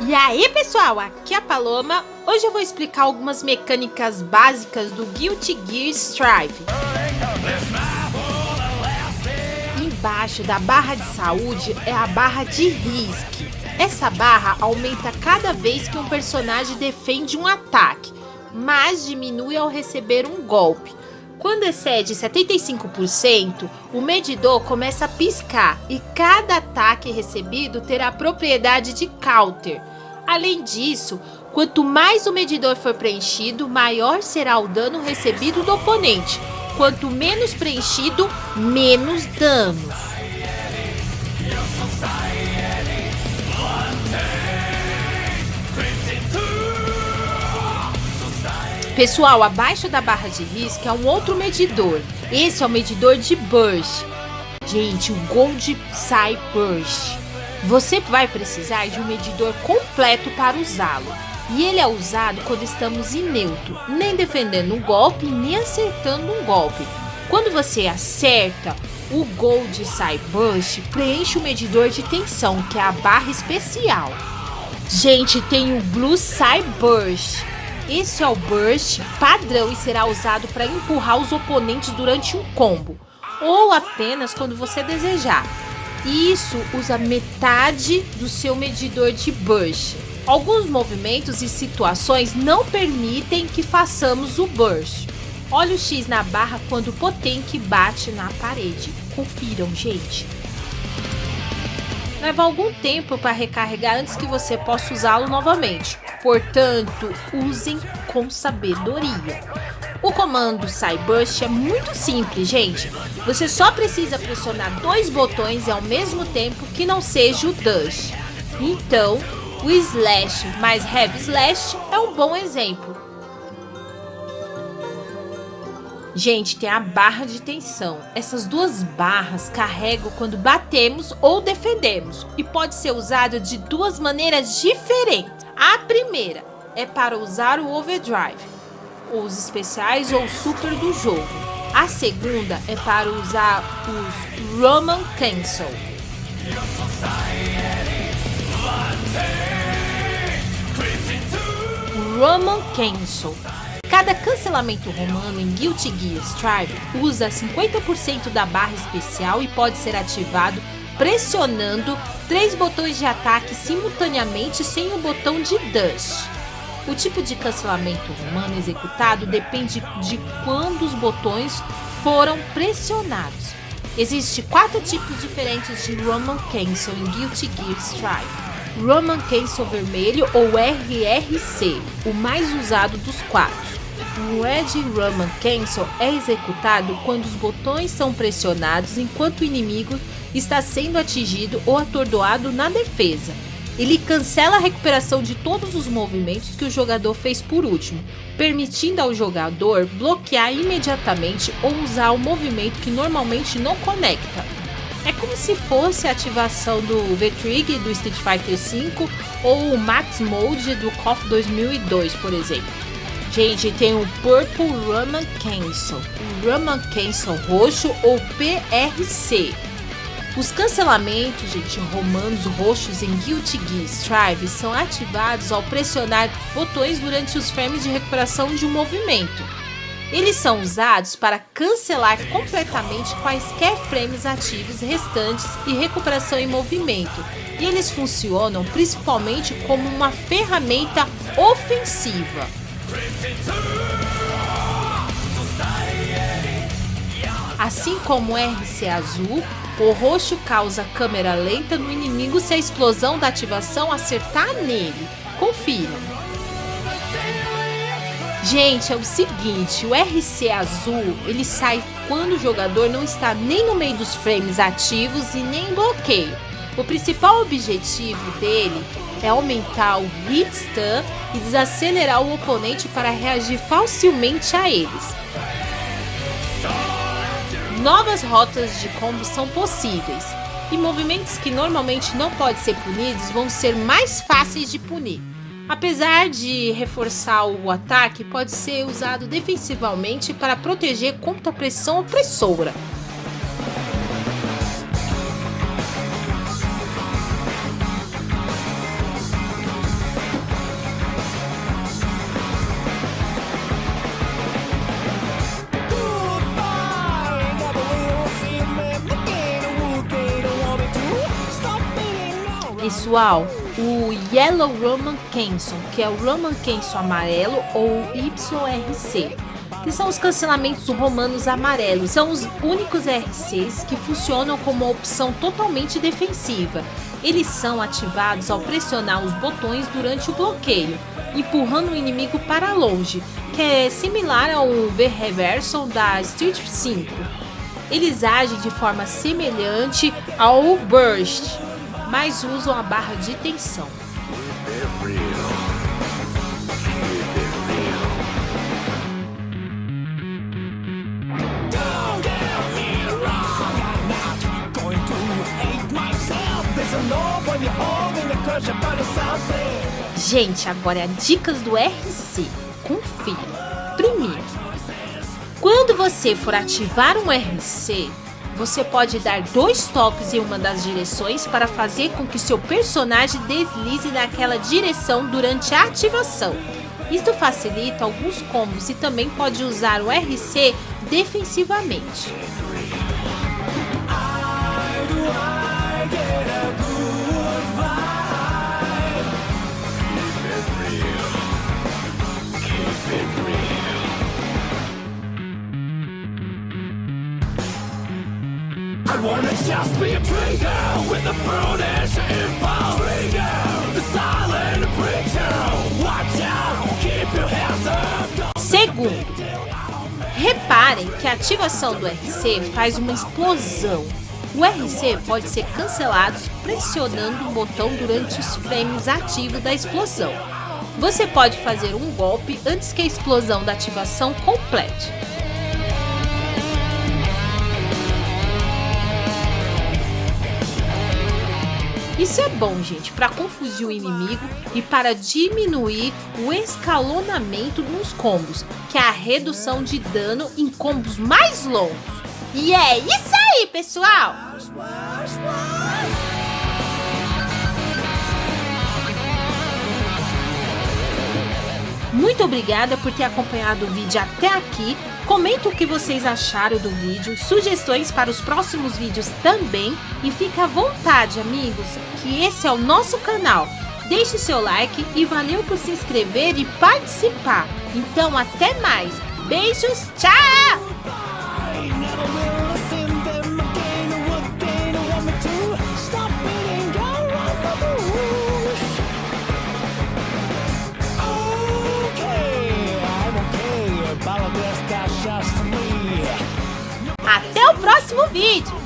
E aí pessoal, aqui é a Paloma. Hoje eu vou explicar algumas mecânicas básicas do Guilty Gear Strive. Embaixo da barra de saúde é a barra de risque. Essa barra aumenta cada vez que um personagem defende um ataque, mas diminui ao receber um golpe. Quando excede 75%, o medidor começa a piscar e cada ataque recebido terá propriedade de counter. Além disso, quanto mais o medidor for preenchido, maior será o dano recebido do oponente. Quanto menos preenchido, menos dano. Pessoal, abaixo da barra de risco é um outro medidor. Esse é o medidor de Burst. Gente, o Gold Psy Burst. Você vai precisar de um medidor completo para usá-lo. E ele é usado quando estamos em neutro, nem defendendo um golpe, nem acertando um golpe. Quando você acerta, o Gold Psy Burst preenche o medidor de tensão, que é a barra especial. Gente, tem o Blue Psy Burst esse é o burst padrão e será usado para empurrar os oponentes durante um combo, ou apenas quando você desejar. Isso usa metade do seu medidor de burst. Alguns movimentos e situações não permitem que façamos o burst. Olha o X na barra quando o Potenk bate na parede. Confiram, gente. Leva algum tempo para recarregar antes que você possa usá-lo novamente. Portanto, usem com sabedoria. O comando Cyburst é muito simples, gente. Você só precisa pressionar dois botões ao mesmo tempo que não seja o Dash. Então, o Slash mais Heavy Slash é um bom exemplo. Gente, tem a barra de tensão. Essas duas barras carregam quando batemos ou defendemos e pode ser usada de duas maneiras diferentes. A primeira é para usar o overdrive, os especiais ou super do jogo. A segunda é para usar os Roman Cancel. Roman Cancel. Cada cancelamento romano em Guilty Gear Strive usa 50% da barra especial e pode ser ativado pressionando três botões de ataque simultaneamente sem o botão de dash. O tipo de cancelamento romano executado depende de quando os botões foram pressionados. Existem quatro tipos diferentes de Roman Cancel em Guilty Gear Strive. Roman Cancel Vermelho ou RRC, o mais usado dos quatro. O Red Roman Cancel é executado quando os botões são pressionados enquanto o inimigo está sendo atingido ou atordoado na defesa. Ele cancela a recuperação de todos os movimentos que o jogador fez por último, permitindo ao jogador bloquear imediatamente ou usar o movimento que normalmente não conecta. É como se fosse a ativação do V-Trig do Street Fighter V ou o Max Mode do KOF 2002, por exemplo. Gente, tem o Purple Roman Cancel, o Roman Cancel roxo ou PRC. Os cancelamentos, gente, romanos roxos em Guilty Gear Strive são ativados ao pressionar botões durante os frames de recuperação de um movimento. Eles são usados para cancelar completamente quaisquer frames ativos restantes e recuperação em movimento, e eles funcionam principalmente como uma ferramenta ofensiva. Assim como o RC azul, o roxo causa câmera lenta no inimigo se a explosão da ativação acertar nele. Confiram. Gente, é o seguinte, o RC azul, ele sai quando o jogador não está nem no meio dos frames ativos e nem em bloqueio. O principal objetivo dele é aumentar o hit stun e desacelerar o oponente para reagir facilmente a eles. Novas rotas de combo são possíveis, e movimentos que normalmente não podem ser punidos vão ser mais fáceis de punir. Apesar de reforçar o ataque, pode ser usado defensivamente para proteger contra a pressão opressora. Pessoal, o Yellow Roman Canson, que é o Roman Canson amarelo ou YRC, que são os cancelamentos romanos amarelos. São os únicos RCs que funcionam como opção totalmente defensiva. Eles são ativados ao pressionar os botões durante o bloqueio, empurrando o inimigo para longe, que é similar ao V-Reversal da Street 5. Eles agem de forma semelhante ao Burst, mas usam a barra de tensão. Gente, agora é dicas do RC. Confira. Primeiro, quando você for ativar um RC, você pode dar dois toques em uma das direções para fazer com que seu personagem deslize naquela direção durante a ativação. Isto facilita alguns combos e também pode usar o RC defensivamente. Wanna just be a trigger with brutish impulse. Trigger, the silent preacher. Watch out, keep your hands up. Segundo, reparem que a ativação do RC faz uma explosão. O RC pode ser cancelado pressionando o botão durante os frames ativos da explosão. Você pode fazer um golpe antes que a explosão da ativação complete. Isso é bom, gente, para confundir o inimigo e para diminuir o escalonamento nos combos, que é a redução de dano em combos mais longos. E é isso aí, pessoal! Muito obrigada por ter acompanhado o vídeo até aqui. Comenta o que vocês acharam do vídeo, sugestões para os próximos vídeos também. E fica à vontade, amigos, que esse é o nosso canal. Deixe seu like e valeu por se inscrever e participar. Então até mais. Beijos, tchau! Até o próximo vídeo!